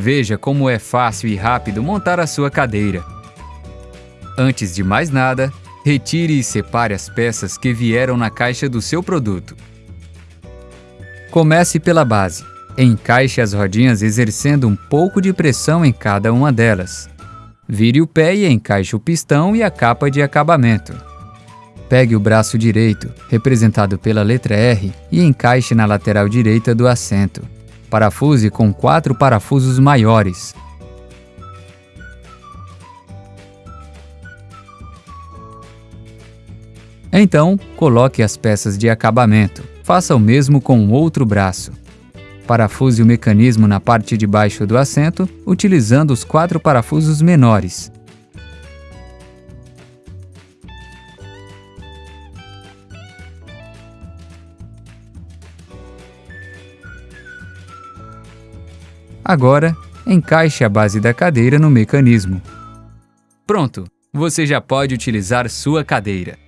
Veja como é fácil e rápido montar a sua cadeira. Antes de mais nada, retire e separe as peças que vieram na caixa do seu produto. Comece pela base. Encaixe as rodinhas exercendo um pouco de pressão em cada uma delas. Vire o pé e encaixe o pistão e a capa de acabamento. Pegue o braço direito, representado pela letra R, e encaixe na lateral direita do assento. Parafuse com quatro parafusos maiores. Então, coloque as peças de acabamento. Faça o mesmo com o outro braço. Parafuse o mecanismo na parte de baixo do assento, utilizando os quatro parafusos menores. Agora, encaixe a base da cadeira no mecanismo. Pronto! Você já pode utilizar sua cadeira.